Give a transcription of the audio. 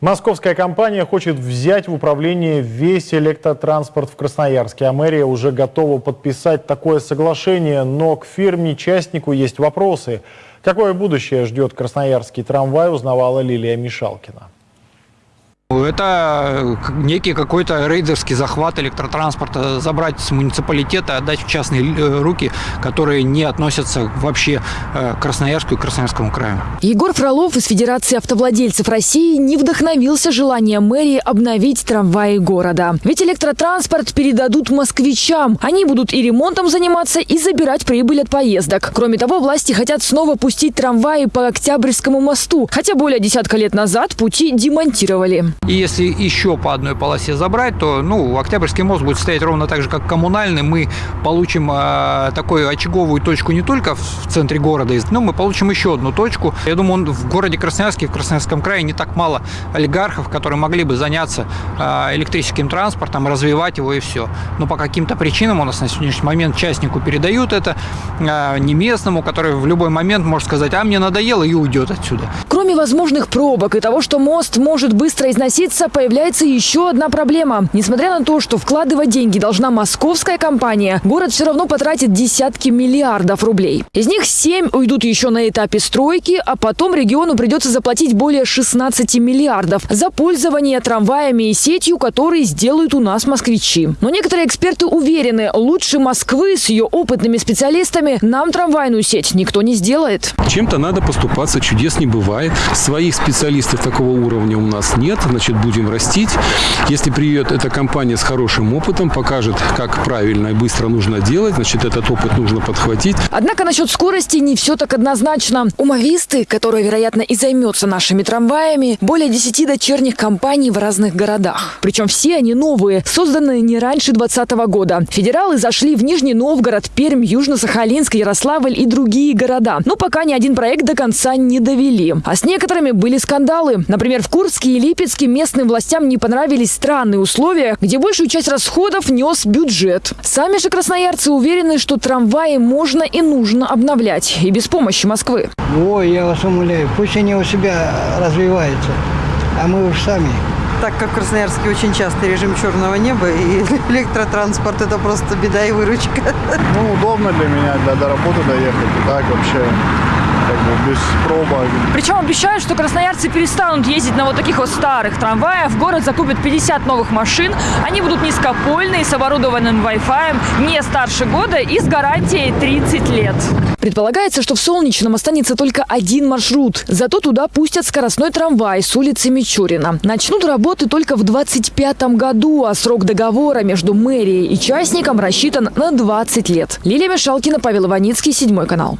Московская компания хочет взять в управление весь электротранспорт в Красноярске, а мэрия уже готова подписать такое соглашение, но к фирме-частнику есть вопросы. Какое будущее ждет красноярский трамвай, узнавала Лилия Мишалкина. Это некий какой-то рейдерский захват электротранспорта, забрать с муниципалитета, отдать в частные э, руки, которые не относятся вообще э, к Красноярску и Красноярскому краю. Егор Фролов из Федерации автовладельцев России не вдохновился желанием мэрии обновить трамваи города. Ведь электротранспорт передадут москвичам. Они будут и ремонтом заниматься, и забирать прибыль от поездок. Кроме того, власти хотят снова пустить трамваи по Октябрьскому мосту, хотя более десятка лет назад пути демонтировали. Если еще по одной полосе забрать, то ну, Октябрьский мост будет стоять ровно так же, как коммунальный. Мы получим э, такую очаговую точку не только в центре города, но мы получим еще одну точку. Я думаю, в городе Красноярске, в Красноярском крае не так мало олигархов, которые могли бы заняться э, электрическим транспортом, развивать его и все. Но по каким-то причинам у нас на сегодняшний момент частнику передают это, э, не местному, который в любой момент может сказать, а мне надоело и уйдет отсюда. Кроме возможных пробок и того, что мост может быстро износить согласиться, появляется еще одна проблема. Несмотря на то, что вкладывать деньги должна московская компания, город все равно потратит десятки миллиардов рублей. Из них 7 уйдут еще на этапе стройки, а потом региону придется заплатить более 16 миллиардов за пользование трамваями и сетью, которые сделают у нас москвичи. Но некоторые эксперты уверены, лучше Москвы с ее опытными специалистами нам трамвайную сеть никто не сделает. Чем-то надо поступаться, чудес не бывает. Своих специалистов такого уровня у нас нет. Значит, будем растить. Если придет эта компания с хорошим опытом, покажет, как правильно и быстро нужно делать, значит, этот опыт нужно подхватить. Однако насчет скорости не все так однозначно. Умовисты, которая, вероятно, и займется нашими трамваями, более 10 дочерних компаний в разных городах. Причем все они новые, созданные не раньше 2020 года. Федералы зашли в Нижний Новгород, Пермь, Южно-Сахалинск, Ярославль и другие города. Но пока ни один проект до конца не довели. А с некоторыми были скандалы. Например, в Курске и Липецке местным властям не понравились странные условия, где большую часть расходов нес бюджет. Сами же красноярцы уверены, что трамваи можно и нужно обновлять, и без помощи Москвы. Ой, я вас умоляю, пусть они у себя развиваются, а мы уж сами так как в Красноярске очень часто режим черного неба, и электротранспорт это просто беда и выручка. Ну, удобно для меня, для до работы доехать, и так вообще как бы без пробок. Причем обещают, что красноярцы перестанут ездить на вот таких вот старых трамваях. Город закупят 50 новых машин. Они будут низкопольные, с оборудованным Wi-Fi, не старше года и с гарантией 30 лет. Предполагается, что в Солнечном останется только один маршрут. Зато туда пустят скоростной трамвай с улицы Мичурина. Начнут работы только в 2025 году, а срок договора между мэрией и частником рассчитан на 20 лет. Лилия Мишалкина, Павел Иваницкий, Седьмой канал.